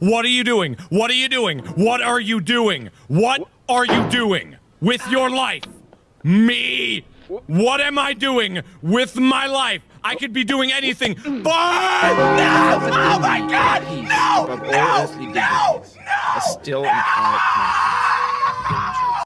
What are you doing? What are you doing? What are you doing? What are you doing with your life? Me? What am I doing with my life? I could be doing anything. But no! Oh my god! No! No! No! No! still no!